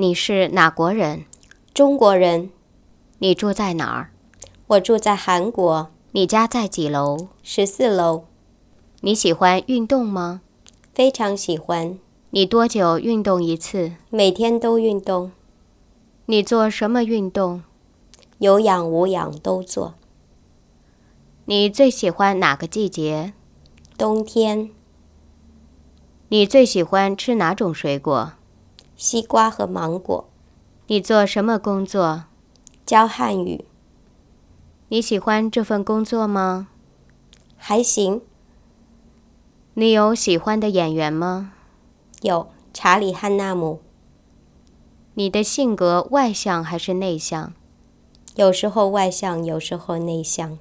你是哪国人？中国人。你住在哪儿？我住在韩国。你家在几楼？十四楼。你喜欢运动吗？非常喜欢。你多久运动一次？每天都运动。你做什么运动？有氧无氧都做。你最喜欢哪个季节？冬天。你最喜欢吃哪种水果？西瓜和芒果。你做什么工作？教汉语。你喜欢这份工作吗？还行。你有喜欢的演员吗？有，查理·汉纳姆。你的性格外向还是内向？有时候外向，有时候内向。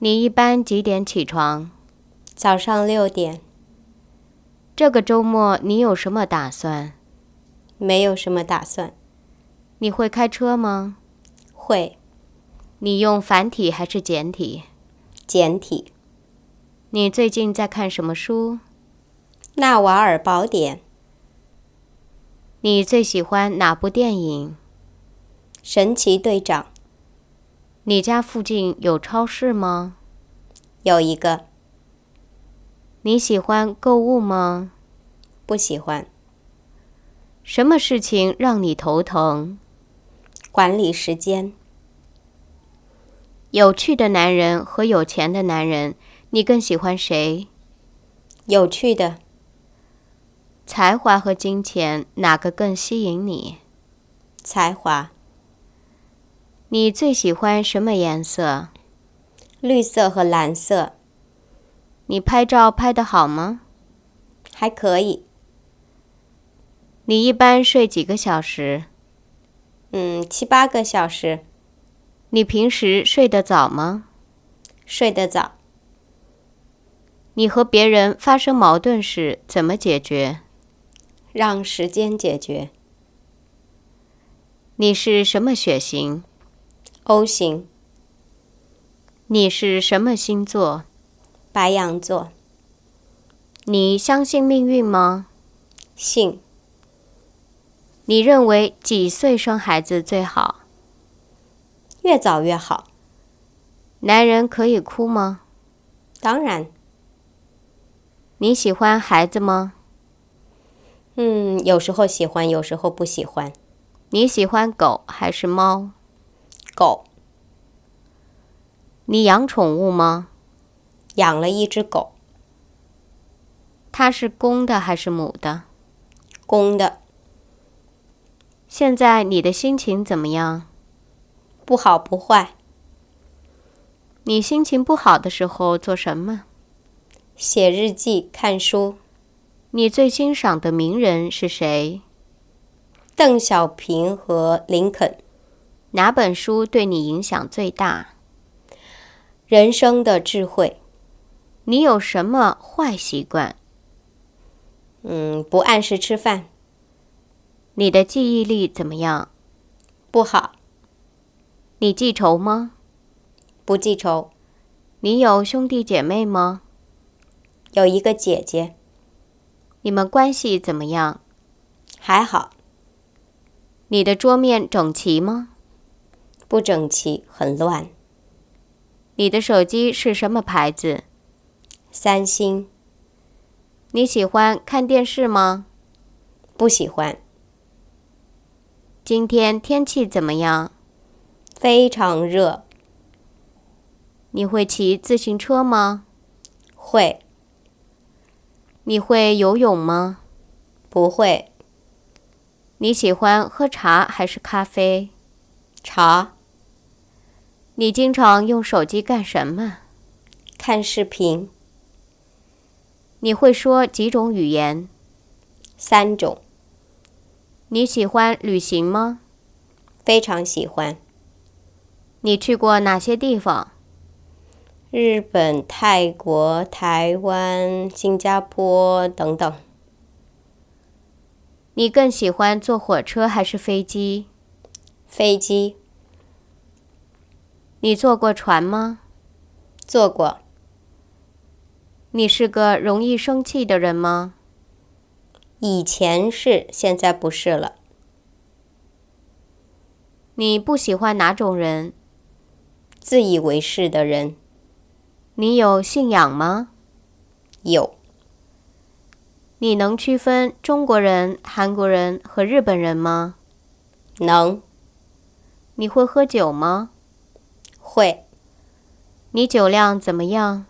你一般几点起床？早上六点。这个周末你有什么打算？没有什么打算。你会开车吗？会。你用繁体还是简体？简体。你最近在看什么书？《纳瓦尔宝典》。你最喜欢哪部电影？《神奇队长》。你家附近有超市吗？有一个。你喜欢购物吗？不喜欢。什么事情让你头疼？管理时间。有趣的男人和有钱的男人，你更喜欢谁？有趣的。才华和金钱哪个更吸引你？才华。你最喜欢什么颜色？绿色和蓝色。你拍照拍得好吗？还可以。你一般睡几个小时？嗯，七八个小时。你平时睡得早吗？睡得早。你和别人发生矛盾时怎么解决？让时间解决。你是什么血型？O 型。你是什么星座？白羊座。你相信命运吗？信。你认为几岁生孩子最好？越早越好。男人可以哭吗？当然。你喜欢孩子吗？嗯，有时候喜欢，有时候不喜欢。你喜欢狗还是猫？狗。你养宠物吗？养了一只狗。它是公的还是母的？公的。现在你的心情怎么样？不好不坏。你心情不好的时候做什么？写日记、看书。你最欣赏的名人是谁？邓小平和林肯。哪本书对你影响最大？人生的智慧。你有什么坏习惯？嗯，不按时吃饭。你的记忆力怎么样？不好。你记仇吗？不记仇。你有兄弟姐妹吗？有一个姐姐。你们关系怎么样？还好。你的桌面整齐吗？不整齐，很乱。你的手机是什么牌子？三星。你喜欢看电视吗？不喜欢。今天天气怎么样？非常热。你会骑自行车吗？会。你会游泳吗？不会。你喜欢喝茶还是咖啡？茶。你经常用手机干什么？看视频。你会说几种语言？三种。你喜欢旅行吗？非常喜欢。你去过哪些地方？日本、泰国、台湾、新加坡等等。你更喜欢坐火车还是飞机？飞机。你坐过船吗？坐过。你是个容易生气的人吗？以前是，现在不是了。你不喜欢哪种人？自以为是的人。你有信仰吗？有。你能区分中国人、韩国人和日本人吗？能。你会喝酒吗？会。你酒量怎么样？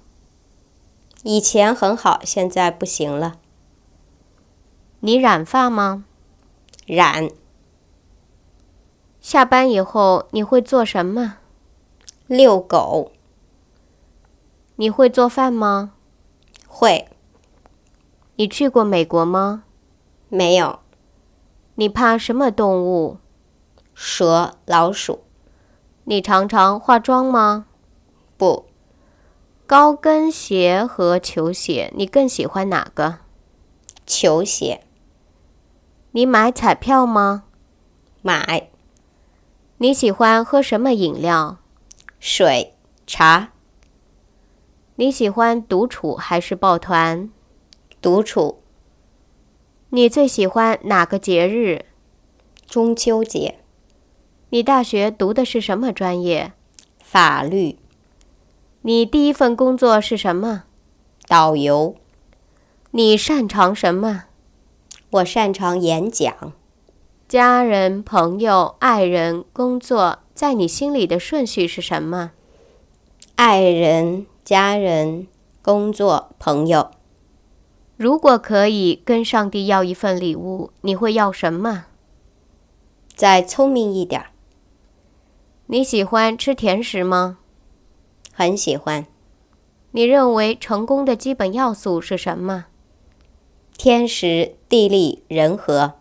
以前很好，现在不行了。你染发吗？染。下班以后你会做什么？遛狗。你会做饭吗？会。你去过美国吗？没有。你怕什么动物？蛇、老鼠。你常常化妆吗？不。高跟鞋和球鞋，你更喜欢哪个？球鞋。你买彩票吗？买。你喜欢喝什么饮料？水、茶。你喜欢独处还是抱团？独处。你最喜欢哪个节日？中秋节。你大学读的是什么专业？法律。你第一份工作是什么？导游。你擅长什么？我擅长演讲。家人、朋友、爱人、工作，在你心里的顺序是什么？爱人、家人、工作、朋友。如果可以跟上帝要一份礼物，你会要什么？再聪明一点。你喜欢吃甜食吗？很喜欢。你认为成功的基本要素是什么？天时、地利、人和。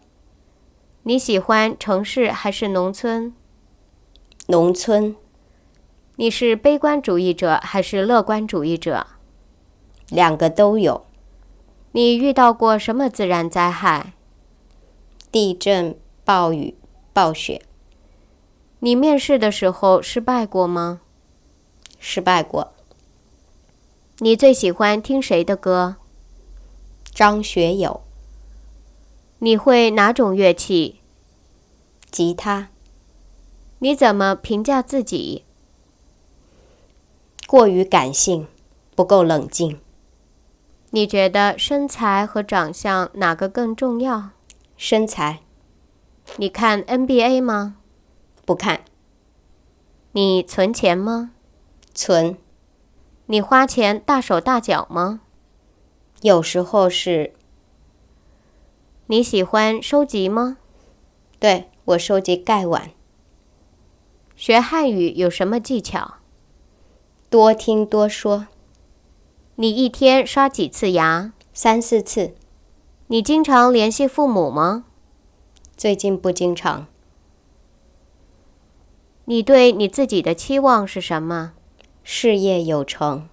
你喜欢城市还是农村？农村。你是悲观主义者还是乐观主义者？两个都有。你遇到过什么自然灾害？地震、暴雨、暴雪。你面试的时候失败过吗？失败过。你最喜欢听谁的歌？张学友。你会哪种乐器？吉他。你怎么评价自己？过于感性，不够冷静。你觉得身材和长相哪个更重要？身材。你看 NBA 吗？不看。你存钱吗？存。你花钱大手大脚吗？有时候是。你喜欢收集吗？对，我收集盖碗。学汉语有什么技巧？多听多说。你一天刷几次牙？三四次。你经常联系父母吗？最近不经常。你对你自己的期望是什么？事业有成。